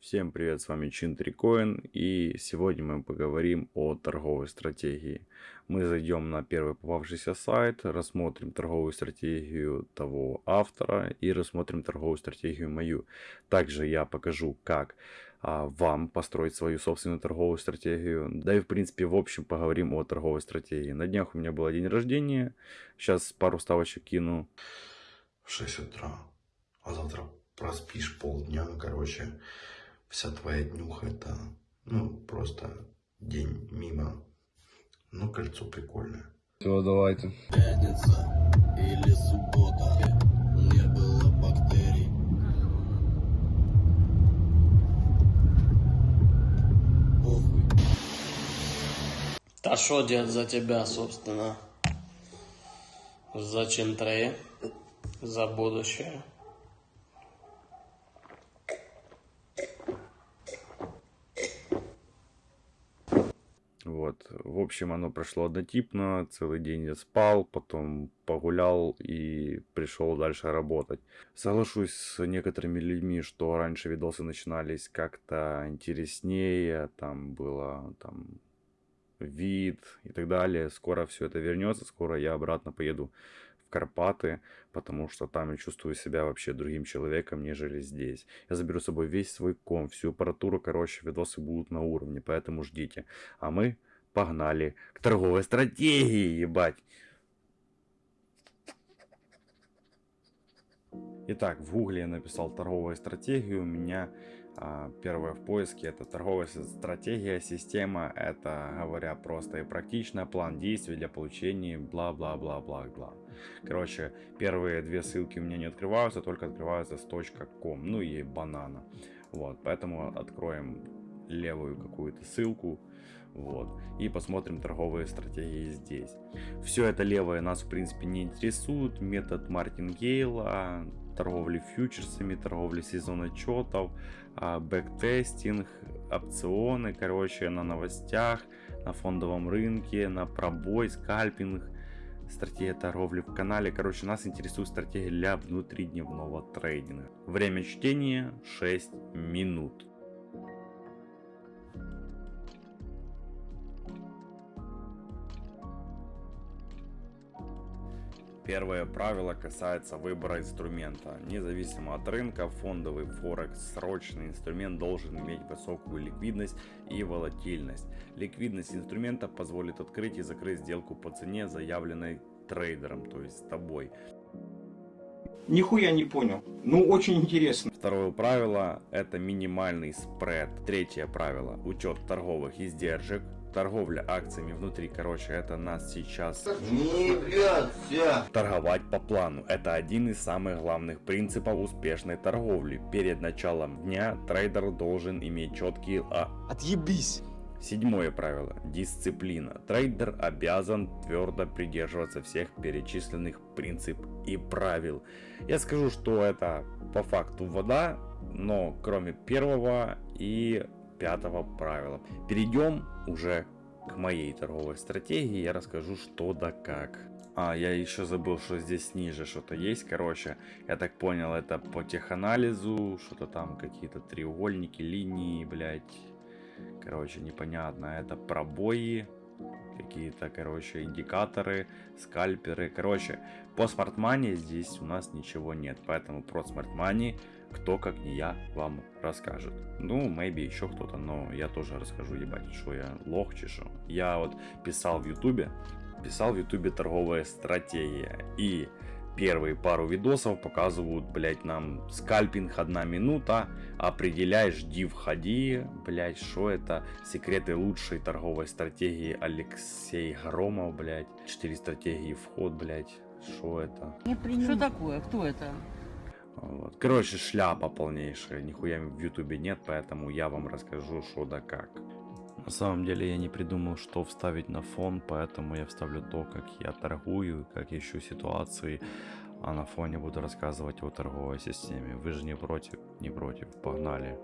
Всем привет, с вами Чин Трикоин и сегодня мы поговорим о торговой стратегии. Мы зайдем на первый попавшийся сайт, рассмотрим торговую стратегию того автора и рассмотрим торговую стратегию мою. Также я покажу, как а, вам построить свою собственную торговую стратегию. Да и в принципе в общем поговорим о торговой стратегии. На днях у меня был день рождения, сейчас пару ставочек кину. В 6 утра, а завтра проспишь полдня, короче вся твоя днюха это, ну, просто день мимо. Ну, кольцо прикольное. Все, давайте. Пятница или суббота, не было бактерий. Похуй. Та що, дед, за тебя, собственно? За Чентрея? За будущее? Вот. В общем, оно прошло однотипно. Целый день я спал, потом погулял и пришел дальше работать. Соглашусь с некоторыми людьми, что раньше видосы начинались как-то интереснее. Там было там вид и так далее. Скоро все это вернется. Скоро я обратно поеду Карпаты, потому что там я чувствую себя вообще другим человеком, нежели здесь. Я заберу с собой весь свой комп, всю аппаратуру, короче, видосы будут на уровне, поэтому ждите. А мы погнали к торговой стратегии, ебать. Итак, в гугле я написал торговую стратегию, у меня а, первое в поиске это торговая стратегия, система, это говоря просто и практично, план действий для получения бла-бла-бла-бла-бла. Короче, первые две ссылки у меня не открываются, только открываются с .com, ну и банана. Вот, поэтому откроем левую какую-то ссылку, вот, и посмотрим торговые стратегии здесь. Все это левое нас в принципе не интересует, метод Мартингейла, торговли фьючерсами, торговли сезон отчетов, а, бэктестинг, опционы, короче, на новостях, на фондовом рынке, на пробой, скальпинг, стратегия торговли в канале. Короче, нас интересует стратегия для внутридневного трейдинга. Время чтения 6 минут. Первое правило касается выбора инструмента. Независимо от рынка, фондовый форекс срочный инструмент должен иметь высокую ликвидность и волатильность. Ликвидность инструмента позволит открыть и закрыть сделку по цене, заявленной трейдером, то есть тобой. Нихуя не понял. Ну, очень интересно. Второе правило это минимальный спред. Третье правило учет торговых издержек торговля акциями внутри, короче, это нас сейчас торговать по плану. Это один из самых главных принципов успешной торговли. Перед началом дня трейдер должен иметь четкие... А... Отъебись! Седьмое правило. Дисциплина. Трейдер обязан твердо придерживаться всех перечисленных принципов и правил. Я скажу, что это по факту вода, но кроме первого и пятого правила. Перейдем уже к моей торговой стратегии. Я расскажу что да как. А, я еще забыл, что здесь ниже что-то есть. Короче, я так понял, это по теханализу. Что-то там какие-то треугольники, линии, блять. Короче, непонятно. Это пробои. Какие-то, короче, индикаторы, скальперы. Короче, по смартмане здесь у нас ничего нет. Поэтому про смартмани кто как не я вам расскажет. Ну, maybe еще кто-то, но я тоже расскажу, ебать, что я лох чешу. Я вот писал в ютубе, писал в ютубе торговая стратегия. И первые пару видосов показывают, блять, нам скальпинг одна минута, определяй, жди, входи, блять, что это, секреты лучшей торговой стратегии Алексей Громов, блять, 4 стратегии вход, блять, что это? Что такое? Кто это? Вот. Короче, шляпа полнейшая, нихуя в ютубе нет, поэтому я вам расскажу, что да как. На самом деле я не придумал, что вставить на фон, поэтому я вставлю то, как я торгую, как ищу ситуации, а на фоне буду рассказывать о торговой системе. Вы же не против? Не против, погнали.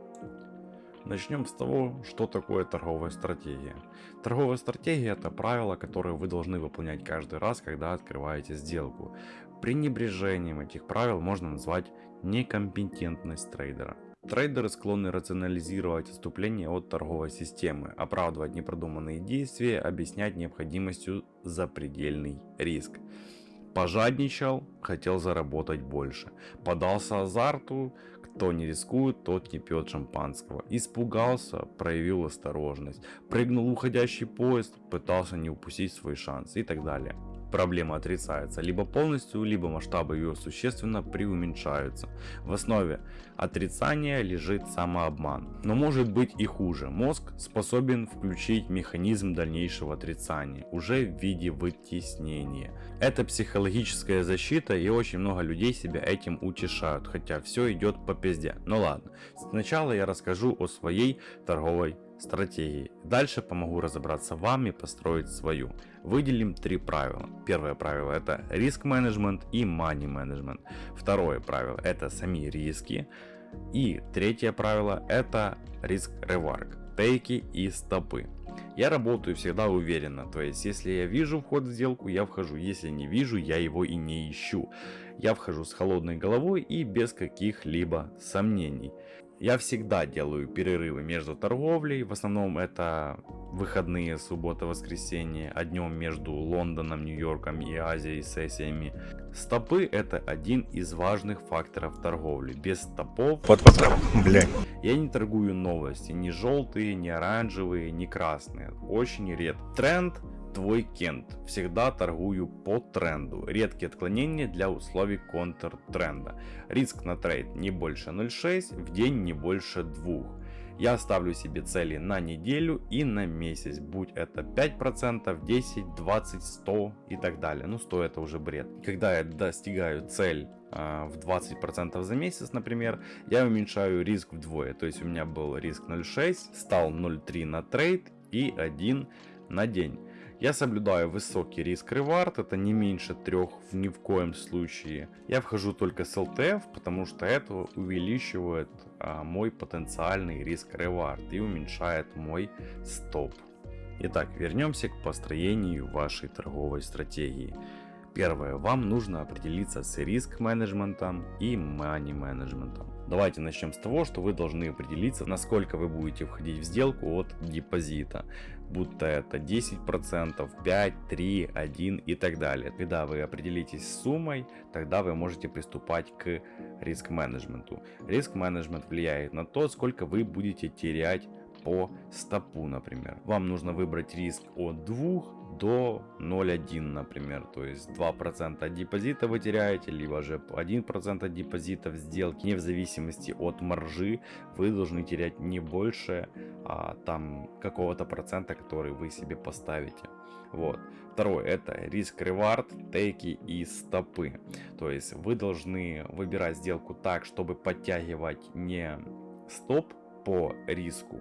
Начнем с того, что такое торговая стратегия. Торговая стратегия это правила, которые вы должны выполнять каждый раз, когда открываете сделку. Пренебрежением этих правил можно назвать некомпетентность трейдера. Трейдеры склонны рационализировать отступление от торговой системы, оправдывать непродуманные действия, объяснять необходимостью запредельный риск. Пожадничал, хотел заработать больше. Подался азарту, кто не рискует, тот не пьет шампанского. Испугался, проявил осторожность. Прыгнул уходящий поезд, пытался не упустить свой шанс и так далее проблема отрицается либо полностью, либо масштабы ее существенно преуменьшаются. В основе отрицания лежит самообман. Но может быть и хуже. Мозг способен включить механизм дальнейшего отрицания, уже в виде вытеснения. Это психологическая защита и очень много людей себя этим утешают, хотя все идет по пизде. Ну ладно, сначала я расскажу о своей торговой стратегии. Дальше помогу разобраться вам и построить свою. Выделим три правила. Первое правило это риск менеджмент и money менеджмент. Второе правило это сами риски. И третье правило это риск реварк, тейки и стопы. Я работаю всегда уверенно, то есть если я вижу вход в сделку, я вхожу, если не вижу, я его и не ищу. Я вхожу с холодной головой и без каких-либо сомнений. Я всегда делаю перерывы между торговлей, в основном это выходные, суббота, воскресенье, а днем между Лондоном, Нью-Йорком и Азией сессиями. Стопы это один из важных факторов торговли. Без стопов вот блядь. я не торгую новости, ни желтые, ни оранжевые, ни красные. Очень редко. Тренд твой кент. Всегда торгую по тренду. Редкие отклонения для условий контртренда. Риск на трейд не больше 0.6, в день не больше 2. Я ставлю себе цели на неделю и на месяц, будь это 5%, 10, 20, 100 и так далее. Ну 100 это уже бред. Когда я достигаю цель э, в 20% за месяц, например, я уменьшаю риск вдвое. То есть у меня был риск 0.6, стал 0.3 на трейд и 1 на день. Я соблюдаю высокий риск ревард, это не меньше трех в ни в коем случае. Я вхожу только с LTF, потому что это увеличивает а, мой потенциальный риск ревард и уменьшает мой стоп. Итак, вернемся к построению вашей торговой стратегии. Первое, вам нужно определиться с риск менеджментом и money менеджментом. Давайте начнем с того, что вы должны определиться, насколько вы будете входить в сделку от депозита. Будто это 10%, 5, 3, 1 и так далее. Когда вы определитесь с суммой, тогда вы можете приступать к риск менеджменту. Риск менеджмент влияет на то, сколько вы будете терять по стопу, например. Вам нужно выбрать риск от 2 до 0,1, например. То есть 2% от депозита вы теряете, либо же 1% от депозита в сделке. Не в зависимости от маржи вы должны терять не больше а, там какого-то процента, который вы себе поставите. Вот. Второе это риск ревард, тейки и стопы. То есть вы должны выбирать сделку так, чтобы подтягивать не стоп по риску,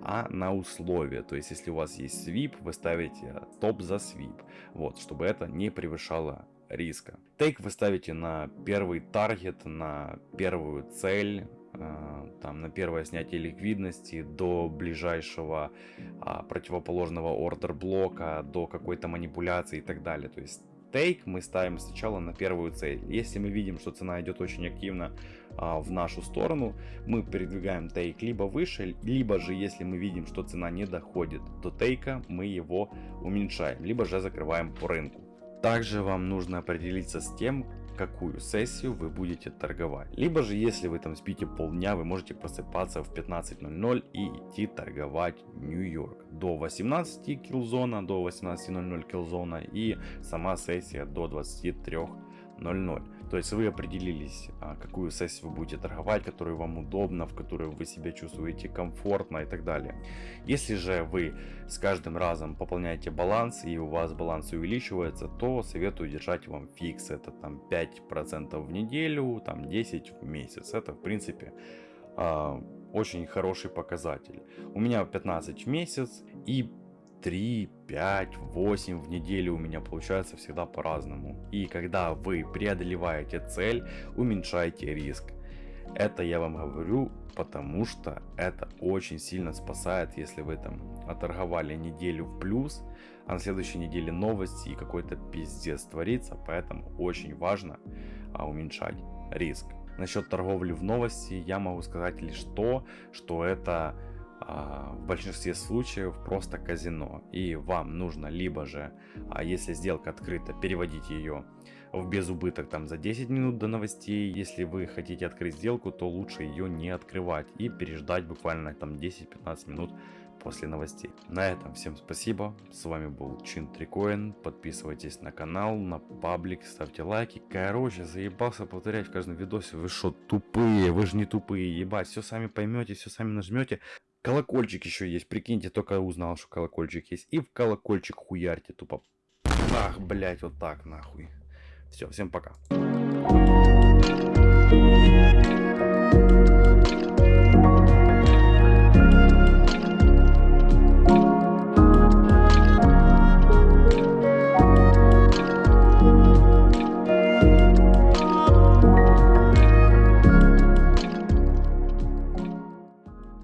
а на условия. То есть, если у вас есть свип, вы ставите топ за свип, вот, чтобы это не превышало риска. Тейк вы ставите на первый таргет, на первую цель, э, там на первое снятие ликвидности до ближайшего а, противоположного ордер блока, до какой-то манипуляции и так далее. То есть тейк мы ставим сначала на первую цель. Если мы видим, что цена идет очень активно а, в нашу сторону, мы передвигаем тейк либо выше, либо же если мы видим, что цена не доходит до тейка, мы его уменьшаем, либо же закрываем по рынку. Также вам нужно определиться с тем, какую сессию вы будете торговать. Либо же, если вы там спите полдня, вы можете просыпаться в 15.00 и идти торговать Нью-Йорк. До 18 килзона, до 18.00 килзона и сама сессия до 23.00. То есть вы определились, а, какую сессию вы будете торговать, которую вам удобно, в которой вы себя чувствуете комфортно и так далее. Если же вы с каждым разом пополняете баланс и у вас баланс увеличивается, то советую держать вам фикс. Это там 5% в неделю, там 10 в месяц. Это в принципе а, очень хороший показатель. У меня 15 в месяц и 3, 5, 8 в неделю у меня получается всегда по-разному. И когда вы преодолеваете цель, уменьшайте риск. Это я вам говорю, потому что это очень сильно спасает, если вы там оторговали неделю в плюс, а на следующей неделе новости и какой-то пиздец творится, поэтому очень важно а, уменьшать риск. Насчет торговли в новости я могу сказать лишь то, что это в большинстве случаев просто казино. И вам нужно либо же, а если сделка открыта, переводить ее в безубыток там за 10 минут до новостей. Если вы хотите открыть сделку, то лучше ее не открывать и переждать буквально там 10-15 минут после новостей. На этом всем спасибо. С вами был Чин Трикоин. Подписывайтесь на канал, на паблик, ставьте лайки. Короче, заебался повторять в каждом видосе. Вы что, тупые? Вы же не тупые, ебать. Все сами поймете, все сами нажмете. Колокольчик еще есть, прикиньте, только узнал, что колокольчик есть. И в колокольчик хуярьте тупо. Ах, блять, вот так нахуй. Все, всем пока.